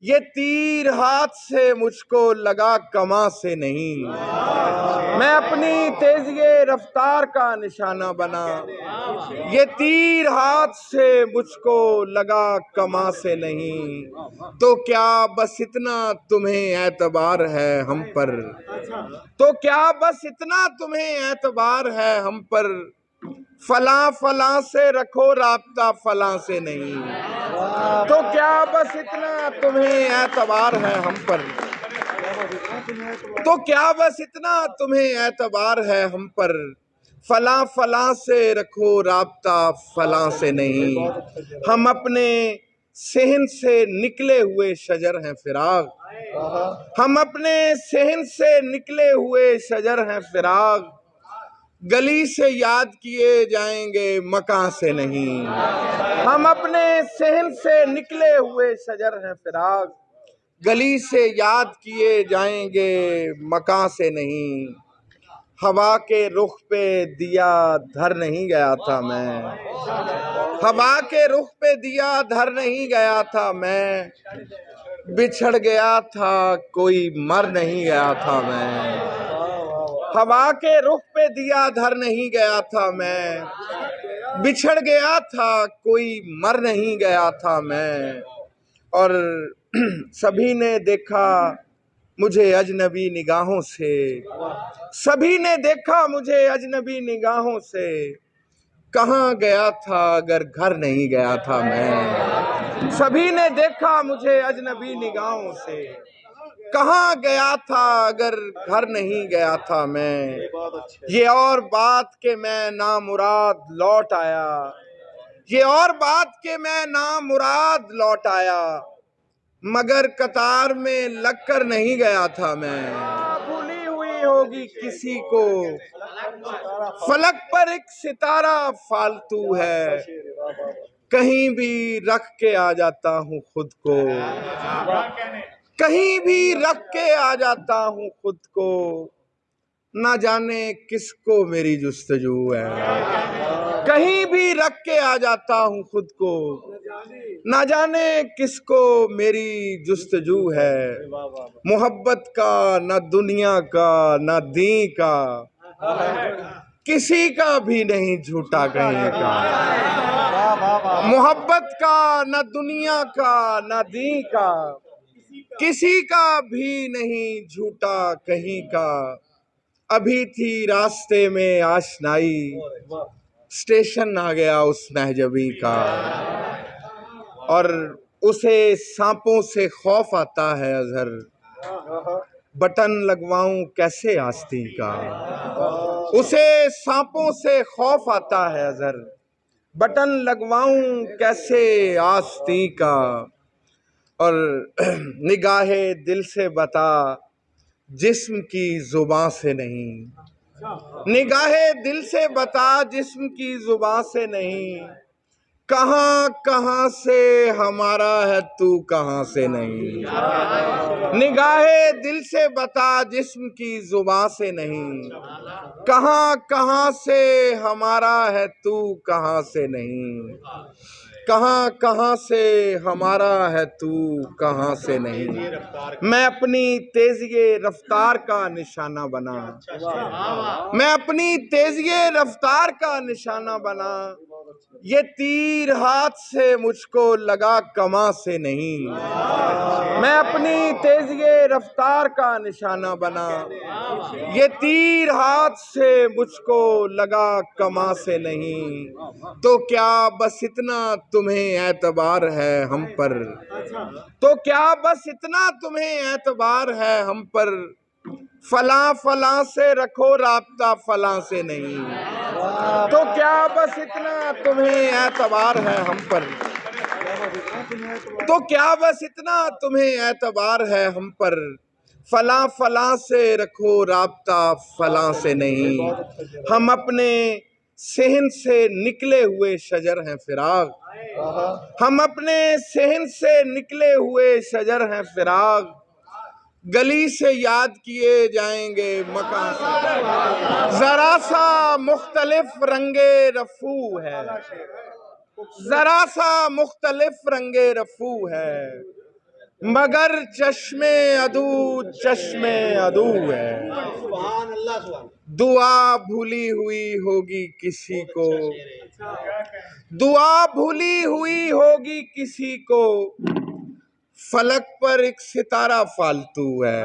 یہ تیر ہاتھ سے مجھ کو لگا کما سے نہیں۔ میں اپنی تیزی رفتار کا نشانہ بنا۔ یہ تیر ہاتھ سے مجھ کو لگا کما سے نہیں۔ تو کیا بس اتنا تمہیں اعتبار ہے ہم پر؟ تو کیا بس اتنا تمہیں اعتبار ہے ہم پر؟ فلاں فلاں سے رکھو رابطہ، فلاں سے نہیں۔ تو کیا بس اتنا تمہیں اعتبار ہے ہم پر؟ تو کیا بس اتنا تمہیں اعتبار ہے ہم پر؟ فلاں فلاں سے رکھو رابطہ، فلاں سے نہیں۔ ہم اپنے سہن سے نکلے ہوئے شجر ہیں فراغ۔ ہم اپنے سہن سے نکلے ہوئے شجر ہیں فراغ۔ گلی سے یاد کیے جائیں گے مکان سے نہیں۔ ہم اپنے سہن سے نکلے ہوئے شجر ہیں فراغ گلی سے یاد کیے جائیں گے مکان سے نہیں۔ ہوا کے رخ پہ دیا دھر نہیں گیا تھا میں۔ ہوا کے رخ پہ دیا دھر نہیں گیا تھا میں۔ بچھڑ گیا تھا، کوئی مر نہیں گیا تھا میں۔ ہوا کے رخ پہ دیا دھر نہیں گیا تھا میں۔ بچھڑ گیا تھا، کوئی مر نہیں گیا تھا میں۔ اور سبھی نے دیکھا مجھے اجنبی نگاہوں سے۔ سبھی نے دیکھا مجھے اجنبی نگاہوں سے۔ کہاں گیا تھا اگر گھر نہیں گیا تھا میں؟ سبھی نے دیکھا مجھے اجنبی نگاہوں سے۔ کہاں گیا تھا اگر گھر نہیں گیا تھا میں؟ یہ اور بات کہ میں نامراد لوٹ آیا۔ یہ اور بات کہ میں نامراد لوٹ آیا۔ مگر قطار میں لگ کر نہیں گیا تھا میں۔ بھولی ہوئی ہوگی کسی کو۔ فلک پر ایک ستارہ فالتو ہے۔ کہیں بھی رکھ کے آ جاتا ہوں خود کو۔ کہیں بھی رکھ کے آ جاتا ہوں خود کو۔ نہ جانے کس کو میری جستجو ہے۔ کہیں بھی رکھ کے آ جاتا ہوں خود کو۔ نہ جانے کس کو میری جستجو ہے۔ محبت کا، نہ دنیا کا، نہ دین کا۔ کسی کا بھی نہیں جھوٹا کہیں کا۔ محبت کا، نہ دنیا کا، نہ دین کا۔ کسی کا بھی نہیں جھوٹا کہیں کا۔ ابھی تھی راستے میں آشنائی۔ اسٹیشن آ گیا اس مہجبی کا۔ اور اسے سانپوں سے خوف آتا ہے اظہر۔ بٹن لگواؤں کیسے آستی کا۔ اسے سانپوں سے خوف آتا ہے اظہر۔ بٹن لگواؤں کیسے آستی کا۔ اور نگاہ دل سے بتا، جسم کی زباں سے نہیں۔ نگاہ دل سے بتا، جسم کی زباں سے نہیں۔ کہاں کہاں سے ہمارا ہے تو کہاں سے نہیں۔ نگاہ دل سے بتا، جسم کی زباں سے نہیں۔ کہاں کہاں سے ہمارا ہے تو کہاں سے نہیں۔ کہاں کہاں سے ہمارا ہے تو کہاں سے نہیں؟ میں اپنی تیزی رفتار کا نشانہ بنا۔ میں اپنی تیزی رفتار کا نشانہ بنا۔ یہ تیر ہاتھ سے مجھ کو لگا کما سے نہیں۔ میں اپنی تیزی رفتار کا نشانہ بنا۔ یہ تیر ہاتھ سے مجھ کو لگا، کما سے نہیں۔ تو کیا بس اتنا تمہیں اعتبار ہے ہم پر؟ تو کیا بس اتنا تمہیں اعتبار ہے ہم پر؟ فلاں فلاں سے رکھو رابطہ، فلاں سے نہیں۔ تو کیا بس اتنا تمہیں اعتبار ہے ہم پر؟ تو کیا بس اتنا تمہیں اعتبار ہے ہم پر؟ فلاں فلاں سے رکھو رابطہ، فلاں سے نہیں۔ ہم اپنے سہن سے نکلے ہوئے شجر ہیں فراغ۔ ہم اپنے سہن سے نکلے ہوئے شجر ہیں فراغ۔ گلی سے یاد کیے جائیں گے مکان سے۔ ذرا سا مختلف رنگ رفو ہے۔ ذرا سا مختلف رنگ رفو ہے، مگر چشم ادو چشم ادو ہے۔ دعا بھولی ہوئی ہوگی کسی کو۔ دعا بھولی ہوئی ہوگی کسی کو۔ فلک پر ایک ستارہ فالتو ہے۔